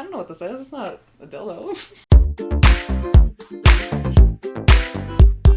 I don't know what this is. It's not a dildo.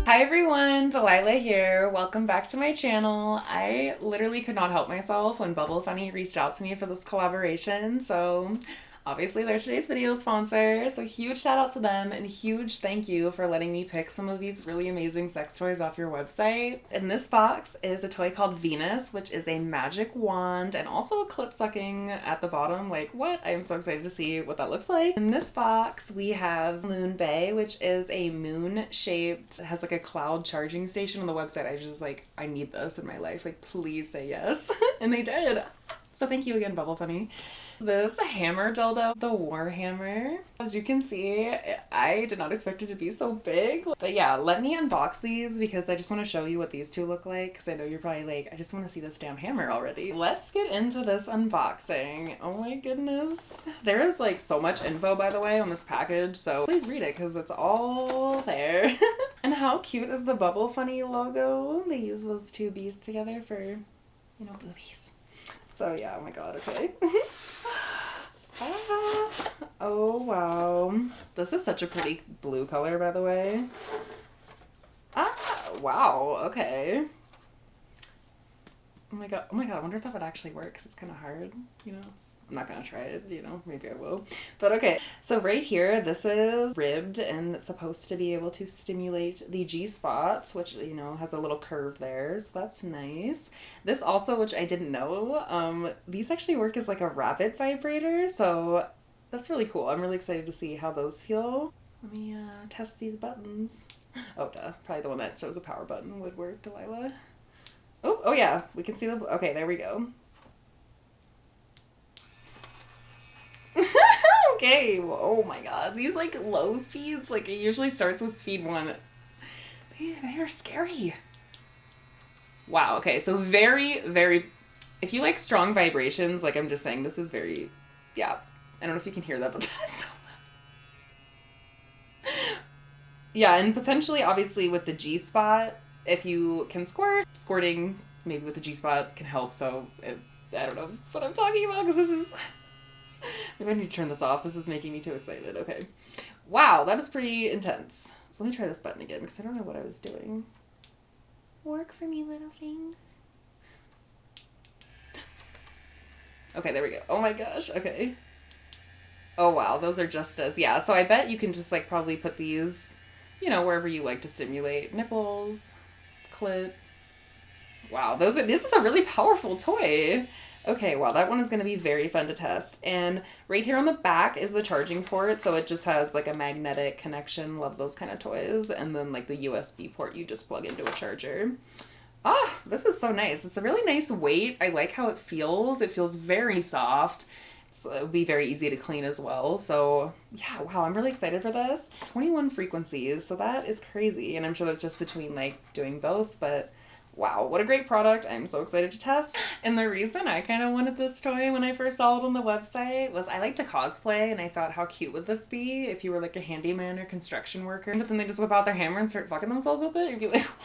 Hi everyone, Delilah here. Welcome back to my channel. I literally could not help myself when Bubble Funny reached out to me for this collaboration, so Obviously, they're today's video sponsor, so huge shout out to them and huge thank you for letting me pick some of these really amazing sex toys off your website. In this box is a toy called Venus, which is a magic wand and also a clit sucking at the bottom. Like, what? I am so excited to see what that looks like. In this box, we have Moon Bay, which is a moon shaped, it has like a cloud charging station on the website. I just like, I need this in my life. Like, please say yes. and they did. So thank you again, Bubble Funny. This hammer dildo, the Warhammer. As you can see, I did not expect it to be so big. But yeah, let me unbox these because I just want to show you what these two look like because I know you're probably like, I just want to see this damn hammer already. Let's get into this unboxing. Oh my goodness. There is like so much info by the way on this package so please read it because it's all there. and how cute is the Bubble Funny logo? They use those two bees together for, you know, boobies. So yeah, oh my god, okay. ah, oh wow. This is such a pretty blue color, by the way. Ah, wow, okay. Oh my god, oh my god, I wonder if that would actually work, because it's kind of hard, you know? I'm not gonna try it, you know, maybe I will. But okay, so right here, this is ribbed and it's supposed to be able to stimulate the G-spot, which, you know, has a little curve there, so that's nice. This also, which I didn't know, um, these actually work as like a rabbit vibrator, so that's really cool. I'm really excited to see how those feel. Let me uh, test these buttons. Oh, duh. Probably the one that shows a power button would work, Delilah. Oh, oh yeah, we can see the, okay, there we go. Okay. Oh my god. These like low speeds, like it usually starts with speed one. They, they are scary. Wow. Okay. So very, very, if you like strong vibrations, like I'm just saying, this is very, yeah. I don't know if you can hear that, but that is so yeah. And potentially, obviously with the G spot, if you can squirt, squirting maybe with the G spot can help. So it, I don't know what I'm talking about because this is Maybe I need to turn this off. This is making me too excited. Okay. Wow, that was pretty intense. So let me try this button again because I don't know what I was doing. Work for me, little things. Okay, there we go. Oh my gosh. Okay. Oh wow, those are just as yeah. So I bet you can just like probably put these, you know, wherever you like to stimulate nipples, clit. Wow, those are. This is a really powerful toy. Okay, well, that one is going to be very fun to test. And right here on the back is the charging port, so it just has like a magnetic connection. Love those kind of toys. And then like the USB port you just plug into a charger. Ah, this is so nice. It's a really nice weight. I like how it feels. It feels very soft. It'll be very easy to clean as well. So yeah, wow, I'm really excited for this. 21 frequencies, so that is crazy. And I'm sure that's just between like doing both, but wow, what a great product. I'm so excited to test. And the reason I kind of wanted this toy when I first saw it on the website was I like to cosplay and I thought how cute would this be if you were like a handyman or construction worker. But then they just whip out their hammer and start fucking themselves with it. You'd be like,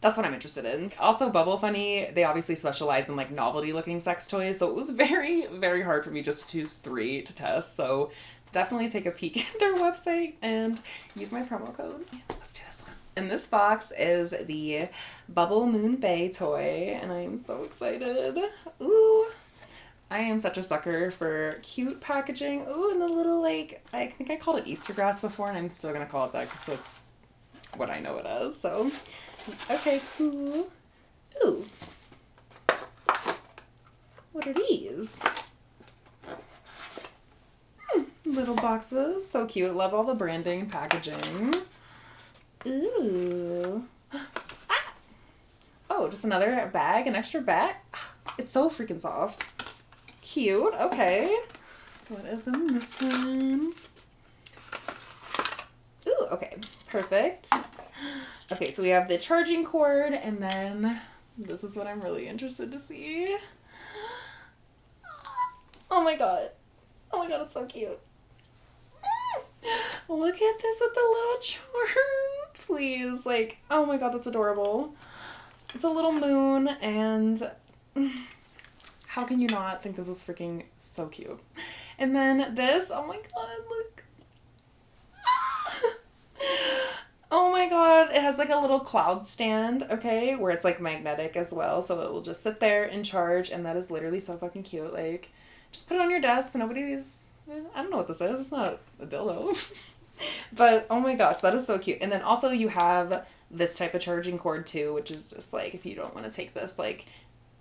That's what I'm interested in. Also, Bubble Funny, they obviously specialize in like novelty looking sex toys, so it was very, very hard for me just to choose three to test. So definitely take a peek at their website and use my promo code. Let's do this. And this box is the Bubble Moon Bay toy, and I am so excited. Ooh. I am such a sucker for cute packaging. Ooh, and the little, like, I think I called it Easter grass before, and I'm still to call it that because that's what I know it as. So, okay, cool. Ooh. What are these? Hmm, little boxes. So cute. Love all the branding and packaging. Ooh. Ah. Oh, just another bag, an extra bag. It's so freaking soft. Cute. Okay. What is in this one? Ooh, okay. Perfect. Okay, so we have the charging cord, and then this is what I'm really interested to see. Oh my god. Oh my god, it's so cute. Look at this with the little charm please. Like, oh my god, that's adorable. It's a little moon, and how can you not think this is freaking so cute? And then this, oh my god, look. Oh my god, it has like a little cloud stand, okay, where it's like magnetic as well, so it will just sit there and charge, and that is literally so fucking cute. Like, just put it on your desk, nobody's. I don't know what this is, it's not a dildo. but oh my gosh, that is so cute. And then also, you have this type of charging cord too, which is just like if you don't want to take this, like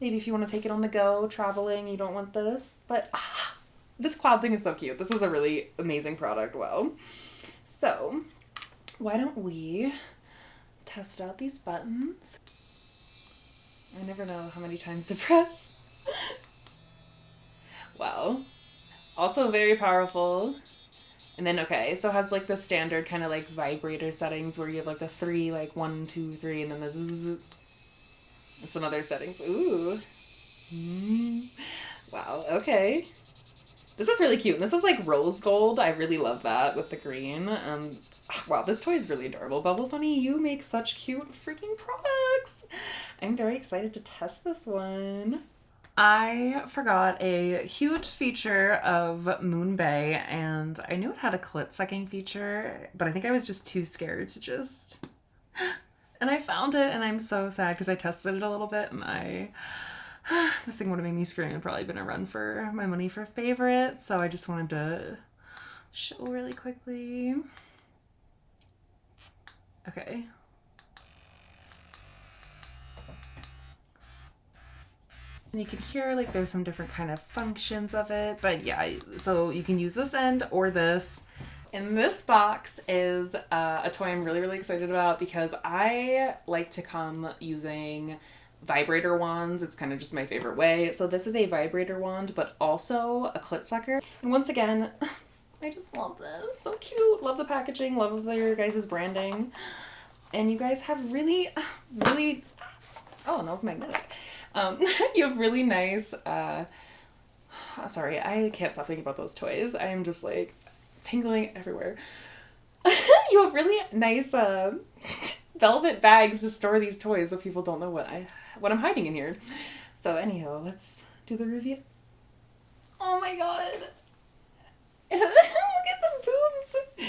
maybe if you want to take it on the go, traveling, you don't want this, but ah, this cloud thing is so cute. This is a really amazing product. Wow. So, why don't we test out these buttons? I never know how many times to press. wow. Also very powerful. And then okay, so it has like the standard kind of like vibrator settings where you have like the three, like one, two, three, and then the zzz. And some other settings. Ooh. Mm. Wow, okay. This is really cute. And this is like rose gold. I really love that with the green. Um, wow, this toy is really adorable. Bubble Funny, you make such cute freaking products. I'm very excited to test this one. I forgot a huge feature of Moon Bay, and I knew it had a clit sucking feature, but I think I was just too scared to just. And I found it, and I'm so sad because I tested it a little bit, and I. this thing would have made me scream and probably been a run for my money for a favorite, so I just wanted to show really quickly. Okay. And you can hear like there's some different kind of functions of it, but yeah, so you can use this end or this. And this box is uh, a toy I'm really, really excited about because I like to come using vibrator wands. It's kind of just my favorite way. So this is a vibrator wand, but also a clit sucker. And once again, I just love this. So cute. Love the packaging. Love their guys' branding. And you guys have really, really, oh, and that was magnetic. Um, you have really nice, uh, sorry, I can't stop thinking about those toys. I am just like tingling everywhere. you have really nice, uh, velvet bags to store these toys so people don't know what I, what I'm hiding in here. So anyhow, let's do the review. Oh my god. Look at the boobs.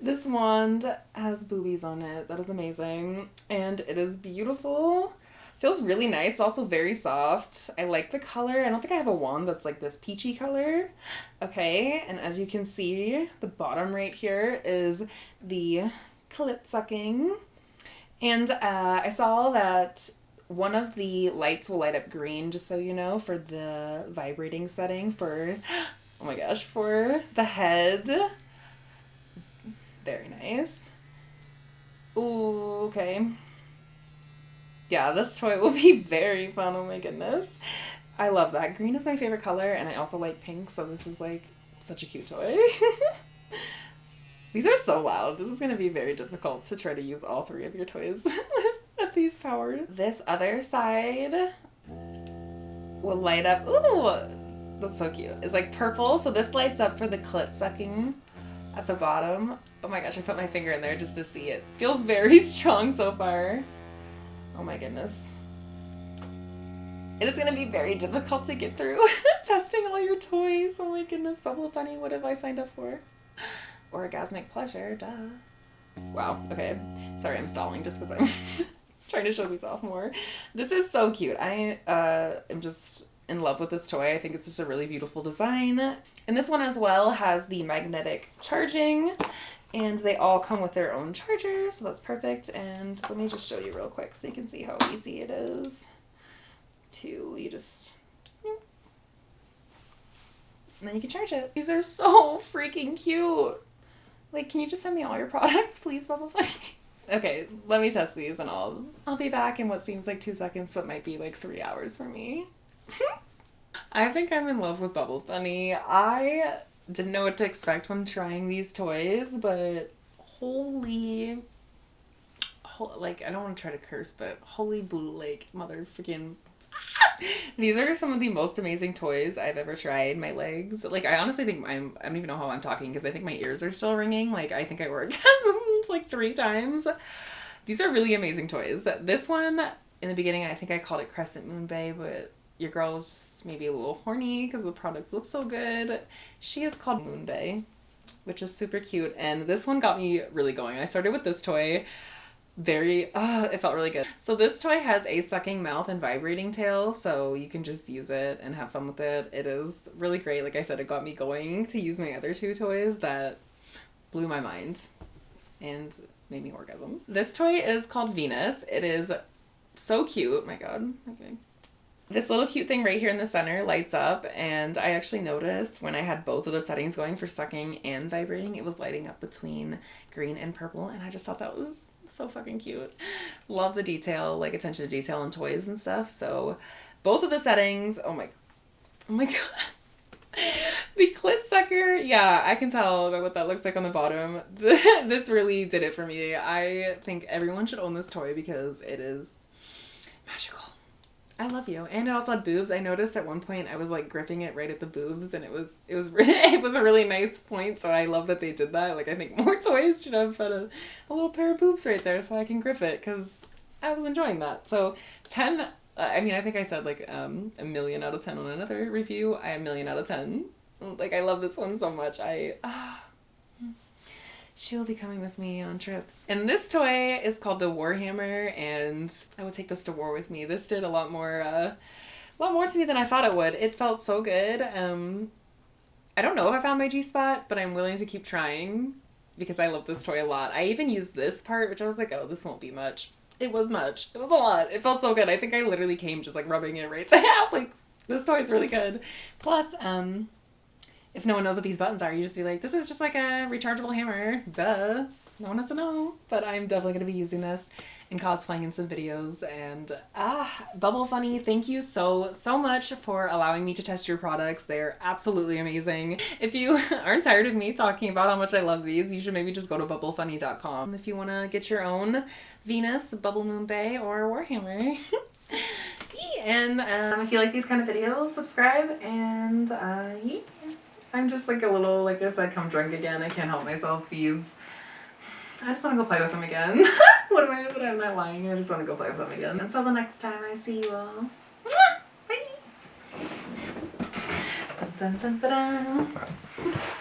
This wand has boobies on it. That is amazing. And it is beautiful. Feels really nice. Also very soft. I like the color. I don't think I have a wand that's like this peachy color. Okay. And as you can see, the bottom right here is the clit sucking. And uh, I saw that one of the lights will light up green, just so you know, for the vibrating setting for Oh my gosh, for the head. Very nice. Ooh, okay. Yeah, this toy will be very fun. Oh my goodness. I love that. Green is my favorite color, and I also like pink, so this is like such a cute toy. These are so loud. This is going to be very difficult to try to use all three of your toys at these powers. This other side will light up. Ooh! That's so cute. It's like purple, so this lights up for the clit sucking at the bottom. Oh my gosh, I put my finger in there just to see it. Feels very strong so far. Oh my goodness. It is going to be very difficult to get through testing all your toys. Oh my goodness, Bubble Funny, what have I signed up for? Orgasmic pleasure, duh. Wow, okay. Sorry, I'm stalling just because I'm trying to show these off more. This is so cute. I uh, am just in love with this toy. I think it's just a really beautiful design. And this one as well has the magnetic charging and they all come with their own charger, so that's perfect. And let me just show you real quick so you can see how easy it is to, you just, and then you can charge it. These are so freaking cute. Like, can you just send me all your products, please, Bubble Funny? okay, let me test these and I'll I'll be back in what seems like two seconds but might be like three hours for me. I think I'm in love with Bubble Funny. I didn't know what to expect when trying these toys, but holy, like I don't want to try to curse, but holy blue lake motherfucking. These are some of the most amazing toys I've ever tried. My legs, like I honestly think I'm. I don't even know how I'm talking because I think my ears are still ringing. Like I think I orgasmed like three times. These are really amazing toys. This one in the beginning, I think I called it Crescent Moon Bay, but your girl's maybe a little horny because the products look so good. She is called Moon Bay, which is super cute. And this one got me really going. I started with this toy very uh it felt really good. So this toy has a sucking mouth and vibrating tail so you can just use it and have fun with it. It is really great. Like i said it got me going to use my other two toys that blew my mind and made me orgasm. This toy is called venus. It is so cute. My god. Okay this little cute thing right here in the center lights up and I actually noticed when I had both of the settings going for sucking and vibrating it was lighting up between green and purple and I just thought that was so fucking cute. Love the detail, like attention to detail and toys and stuff. So both of the settings, oh my, oh my god. the clit sucker, yeah, I can tell by what that looks like on the bottom. this really did it for me. I think everyone should own this toy because it is magical. I love you. And it also had boobs. I noticed at one point I was like gripping it right at the boobs and it was it was really, it was a really nice point. So I love that they did that. Like I think more toys should have put a, a little pair of boobs right there so I can grip it cuz I was enjoying that. So 10 uh, I mean, I think I said like um, a million out of 10 on another review. I a million out of 10. Like I love this one so much. I uh, she will be coming with me on trips. And this toy is called the Warhammer, and I would take this to war with me. This did a lot more, uh, a lot more to me than I thought it would. It felt so good. Um, I don't know if I found my G spot, but I'm willing to keep trying because I love this toy a lot. I even used this part, which I was like, oh, this won't be much. It was much. It was a lot. It felt so good. I think I literally came just like rubbing it right there. like, this toy is really good. Plus, um, if no one knows what these buttons are, you just be like, this is just like a rechargeable hammer. Duh. No one has to know. But I'm definitely going to be using this and cosplaying in some videos. And ah, Bubble Funny, thank you so, so much for allowing me to test your products. They're absolutely amazing. If you aren't tired of me talking about how much I love these, you should maybe just go to bubblefunny.com if you want to get your own Venus, Bubble Moon Bay, or Warhammer. and um, if you like these kind of videos, subscribe and uh, yeah. I'm just like a little, like I said, come drunk again. I can't help myself. These, I just want to go play with them again. what am I, but I'm not lying. I just want to go play with them again. Until the next time I see you all. Bye! Dun, dun, dun,